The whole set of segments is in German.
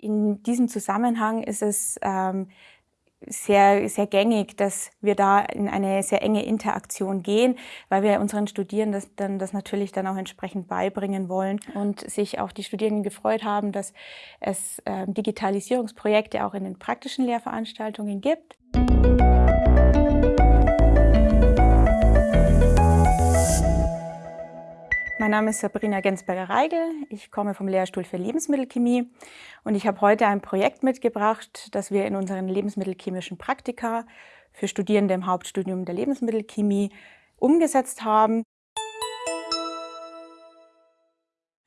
In diesem Zusammenhang ist es ähm, sehr, sehr gängig, dass wir da in eine sehr enge Interaktion gehen, weil wir unseren Studierenden das, dann, das natürlich dann auch entsprechend beibringen wollen und sich auch die Studierenden gefreut haben, dass es äh, Digitalisierungsprojekte auch in den praktischen Lehrveranstaltungen gibt. Mein Name ist Sabrina Gensberger-Reigel. Ich komme vom Lehrstuhl für Lebensmittelchemie und ich habe heute ein Projekt mitgebracht, das wir in unseren lebensmittelchemischen Praktika für Studierende im Hauptstudium der Lebensmittelchemie umgesetzt haben.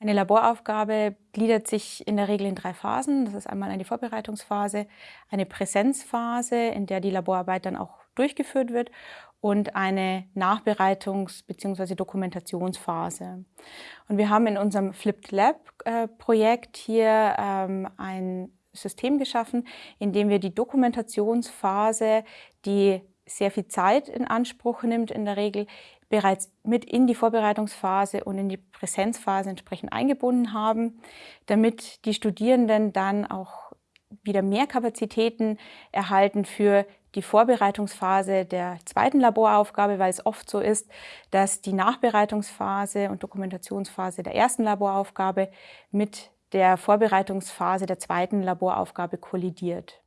Eine Laboraufgabe gliedert sich in der Regel in drei Phasen. Das ist einmal eine Vorbereitungsphase, eine Präsenzphase, in der die Laborarbeit dann auch durchgeführt wird und eine Nachbereitungs- bzw. Dokumentationsphase. Und wir haben in unserem Flipped Lab-Projekt äh, hier ähm, ein System geschaffen, in dem wir die Dokumentationsphase, die sehr viel Zeit in Anspruch nimmt in der Regel, bereits mit in die Vorbereitungsphase und in die Präsenzphase entsprechend eingebunden haben, damit die Studierenden dann auch wieder mehr Kapazitäten erhalten für die Vorbereitungsphase der zweiten Laboraufgabe, weil es oft so ist, dass die Nachbereitungsphase und Dokumentationsphase der ersten Laboraufgabe mit der Vorbereitungsphase der zweiten Laboraufgabe kollidiert.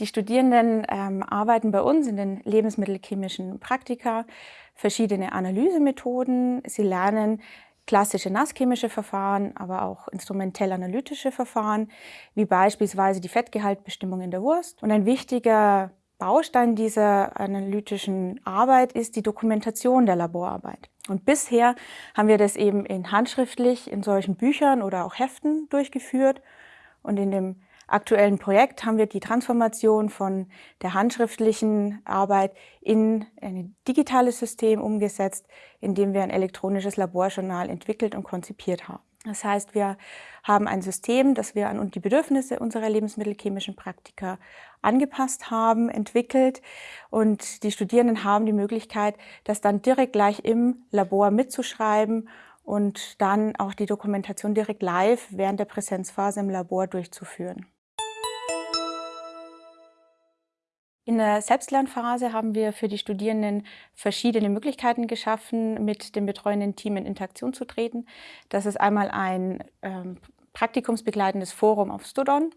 Die Studierenden ähm, arbeiten bei uns in den lebensmittelchemischen Praktika verschiedene Analysemethoden. Sie lernen klassische nasschemische Verfahren, aber auch instrumentell-analytische Verfahren, wie beispielsweise die Fettgehaltbestimmung in der Wurst. Und ein wichtiger Baustein dieser analytischen Arbeit ist die Dokumentation der Laborarbeit. Und bisher haben wir das eben in handschriftlich in solchen Büchern oder auch Heften durchgeführt. Und in dem aktuellen Projekt haben wir die Transformation von der handschriftlichen Arbeit in ein digitales System umgesetzt, in dem wir ein elektronisches Laborjournal entwickelt und konzipiert haben. Das heißt, wir haben ein System, das wir an die Bedürfnisse unserer lebensmittelchemischen Praktiker angepasst haben, entwickelt und die Studierenden haben die Möglichkeit, das dann direkt gleich im Labor mitzuschreiben und dann auch die Dokumentation direkt live während der Präsenzphase im Labor durchzuführen. In der Selbstlernphase haben wir für die Studierenden verschiedene Möglichkeiten geschaffen, mit dem betreuenden Team in Interaktion zu treten. Das ist einmal ein ähm, praktikumsbegleitendes Forum auf Studon.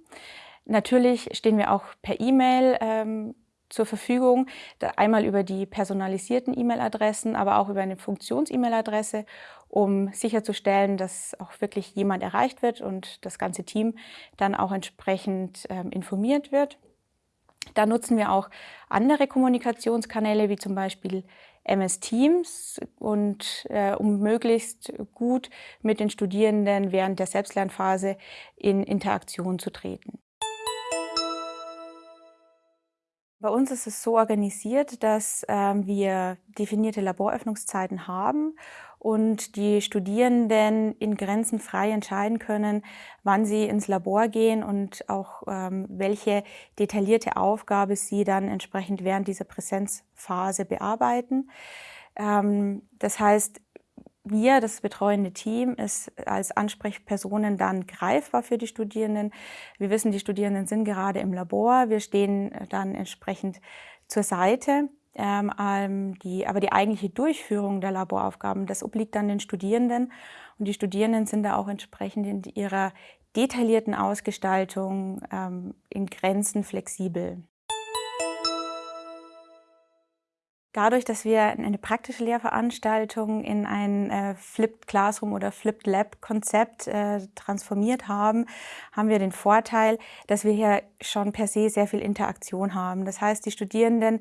Natürlich stehen wir auch per E-Mail ähm, zur Verfügung, einmal über die personalisierten E-Mail-Adressen, aber auch über eine Funktions-E-Mail-Adresse, um sicherzustellen, dass auch wirklich jemand erreicht wird und das ganze Team dann auch entsprechend ähm, informiert wird. Da nutzen wir auch andere Kommunikationskanäle, wie zum Beispiel MS Teams, und, äh, um möglichst gut mit den Studierenden während der Selbstlernphase in Interaktion zu treten. Bei uns ist es so organisiert, dass ähm, wir definierte Laboröffnungszeiten haben und die Studierenden in Grenzen frei entscheiden können, wann sie ins Labor gehen und auch ähm, welche detaillierte Aufgabe sie dann entsprechend während dieser Präsenzphase bearbeiten. Ähm, das heißt, wir, das betreuende Team, ist als Ansprechpersonen dann greifbar für die Studierenden. Wir wissen, die Studierenden sind gerade im Labor. Wir stehen dann entsprechend zur Seite. Ähm, ähm, die, aber die eigentliche Durchführung der Laboraufgaben, das obliegt dann den Studierenden. Und die Studierenden sind da auch entsprechend in ihrer detaillierten Ausgestaltung ähm, in Grenzen flexibel. Dadurch, dass wir eine praktische Lehrveranstaltung in ein äh, Flipped Classroom oder Flipped Lab Konzept äh, transformiert haben, haben wir den Vorteil, dass wir hier schon per se sehr viel Interaktion haben. Das heißt, die Studierenden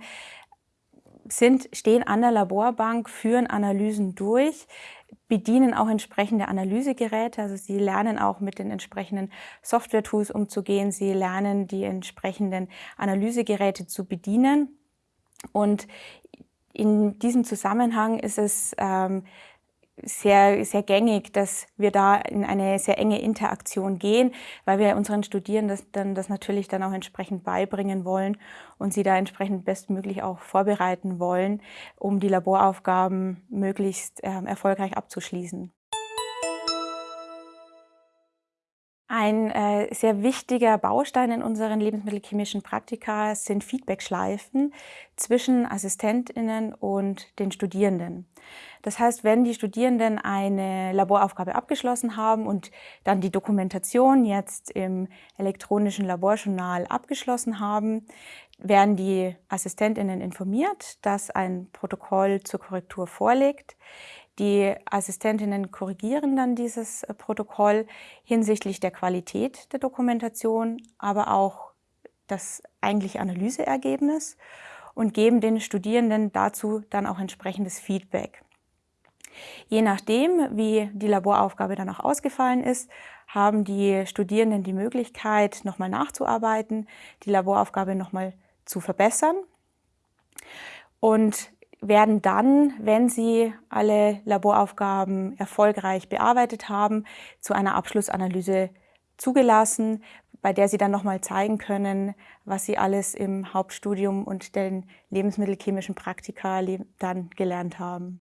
sind, stehen an der Laborbank, führen Analysen durch, bedienen auch entsprechende Analysegeräte. Also sie lernen auch mit den entsprechenden Software-Tools umzugehen. Sie lernen die entsprechenden Analysegeräte zu bedienen. Und in diesem Zusammenhang ist es ähm, sehr, sehr gängig, dass wir da in eine sehr enge Interaktion gehen, weil wir unseren Studierenden das, dann, das natürlich dann auch entsprechend beibringen wollen und sie da entsprechend bestmöglich auch vorbereiten wollen, um die Laboraufgaben möglichst äh, erfolgreich abzuschließen. Ein äh, sehr wichtiger Baustein in unseren lebensmittelchemischen Praktika sind Feedbackschleifen zwischen AssistentInnen und den Studierenden. Das heißt, wenn die Studierenden eine Laboraufgabe abgeschlossen haben und dann die Dokumentation jetzt im elektronischen Laborjournal abgeschlossen haben, werden die AssistentInnen informiert, dass ein Protokoll zur Korrektur vorliegt. Die Assistentinnen korrigieren dann dieses äh, Protokoll hinsichtlich der Qualität der Dokumentation, aber auch das eigentliche Analyseergebnis und geben den Studierenden dazu dann auch entsprechendes Feedback. Je nachdem, wie die Laboraufgabe dann auch ausgefallen ist, haben die Studierenden die Möglichkeit, nochmal nachzuarbeiten, die Laboraufgabe nochmal zu verbessern. Und werden dann, wenn sie alle Laboraufgaben erfolgreich bearbeitet haben, zu einer Abschlussanalyse zugelassen, bei der sie dann nochmal zeigen können, was sie alles im Hauptstudium und den lebensmittelchemischen Praktika dann gelernt haben.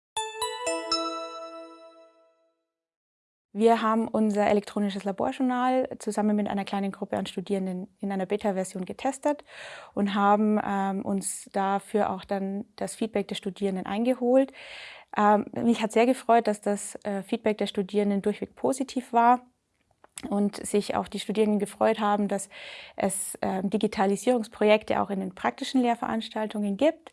Wir haben unser elektronisches Laborjournal zusammen mit einer kleinen Gruppe an Studierenden in einer Beta-Version getestet und haben ähm, uns dafür auch dann das Feedback der Studierenden eingeholt. Ähm, mich hat sehr gefreut, dass das äh, Feedback der Studierenden durchweg positiv war und sich auch die Studierenden gefreut haben, dass es äh, Digitalisierungsprojekte auch in den praktischen Lehrveranstaltungen gibt.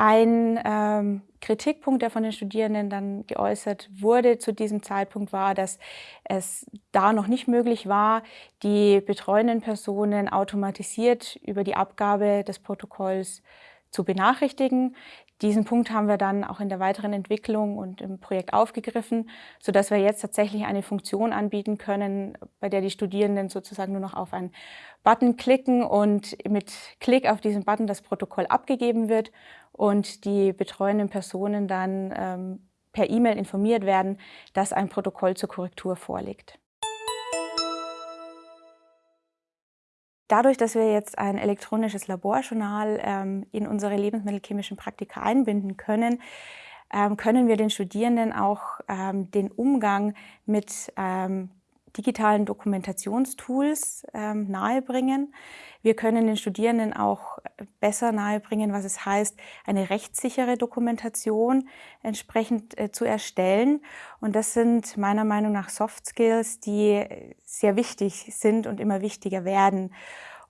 Ein ähm, Kritikpunkt, der von den Studierenden dann geäußert wurde zu diesem Zeitpunkt, war, dass es da noch nicht möglich war, die betreuenden Personen automatisiert über die Abgabe des Protokolls zu benachrichtigen. Diesen Punkt haben wir dann auch in der weiteren Entwicklung und im Projekt aufgegriffen, sodass wir jetzt tatsächlich eine Funktion anbieten können, bei der die Studierenden sozusagen nur noch auf einen Button klicken und mit Klick auf diesen Button das Protokoll abgegeben wird und die betreuenden Personen dann ähm, per E-Mail informiert werden, dass ein Protokoll zur Korrektur vorliegt. Dadurch, dass wir jetzt ein elektronisches Laborjournal ähm, in unsere lebensmittelchemischen Praktika einbinden können, ähm, können wir den Studierenden auch ähm, den Umgang mit ähm, digitalen Dokumentationstools ähm, nahebringen. Wir können den Studierenden auch besser nahebringen, was es heißt, eine rechtssichere Dokumentation entsprechend äh, zu erstellen. Und das sind meiner Meinung nach Soft Skills, die sehr wichtig sind und immer wichtiger werden.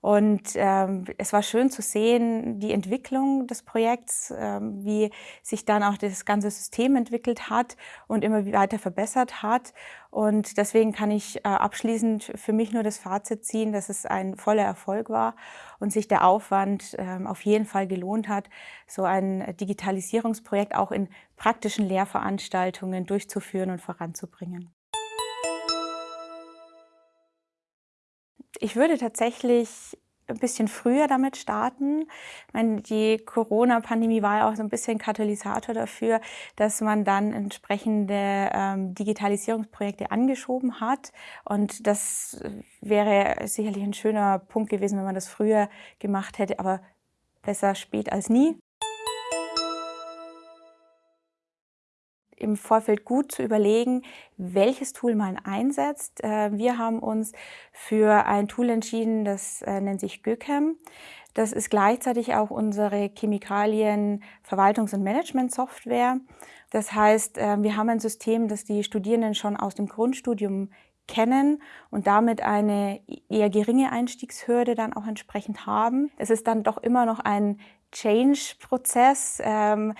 Und ähm, es war schön zu sehen, die Entwicklung des Projekts, ähm, wie sich dann auch das ganze System entwickelt hat und immer weiter verbessert hat. Und deswegen kann ich äh, abschließend für mich nur das Fazit ziehen, dass es ein voller Erfolg war und sich der Aufwand ähm, auf jeden Fall gelohnt hat, so ein Digitalisierungsprojekt auch in praktischen Lehrveranstaltungen durchzuführen und voranzubringen. Ich würde tatsächlich ein bisschen früher damit starten. Ich meine, die Corona-Pandemie war ja auch so ein bisschen Katalysator dafür, dass man dann entsprechende ähm, Digitalisierungsprojekte angeschoben hat. Und das wäre sicherlich ein schöner Punkt gewesen, wenn man das früher gemacht hätte, aber besser spät als nie. Im Vorfeld gut zu überlegen, welches Tool man einsetzt. Äh, wir haben uns für ein Tool entschieden, das äh, nennt sich GÖCAM. Das ist gleichzeitig auch unsere Chemikalien-Verwaltungs- und Management-Software. Das heißt, äh, wir haben ein System, das die Studierenden schon aus dem Grundstudium kennen und damit eine eher geringe Einstiegshürde dann auch entsprechend haben. Es ist dann doch immer noch ein Change-Prozess. Ähm,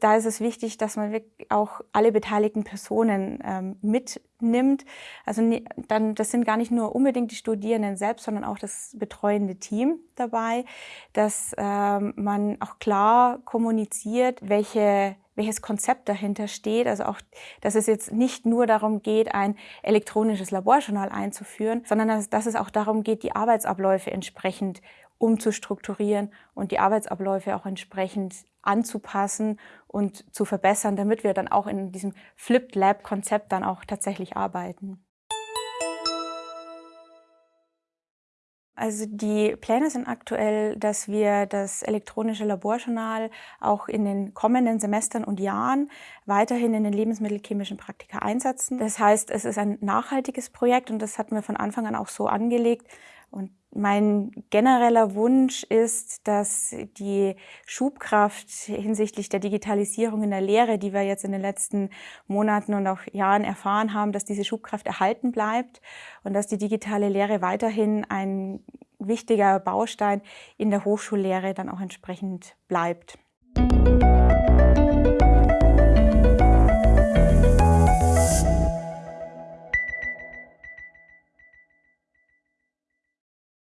da ist es wichtig, dass man auch alle beteiligten Personen ähm, mitnimmt. Also dann, das sind gar nicht nur unbedingt die Studierenden selbst, sondern auch das betreuende Team dabei, dass ähm, man auch klar kommuniziert, welche welches Konzept dahinter steht. Also auch, dass es jetzt nicht nur darum geht, ein elektronisches Laborjournal einzuführen, sondern dass, dass es auch darum geht, die Arbeitsabläufe entsprechend umzustrukturieren und die Arbeitsabläufe auch entsprechend anzupassen und zu verbessern, damit wir dann auch in diesem Flipped Lab Konzept dann auch tatsächlich arbeiten. Also die Pläne sind aktuell, dass wir das elektronische Laborjournal auch in den kommenden Semestern und Jahren weiterhin in den lebensmittelchemischen Praktika einsetzen. Das heißt, es ist ein nachhaltiges Projekt und das hatten wir von Anfang an auch so angelegt. Und mein genereller Wunsch ist, dass die Schubkraft hinsichtlich der Digitalisierung in der Lehre, die wir jetzt in den letzten Monaten und auch Jahren erfahren haben, dass diese Schubkraft erhalten bleibt und dass die digitale Lehre weiterhin ein wichtiger Baustein in der Hochschullehre dann auch entsprechend bleibt.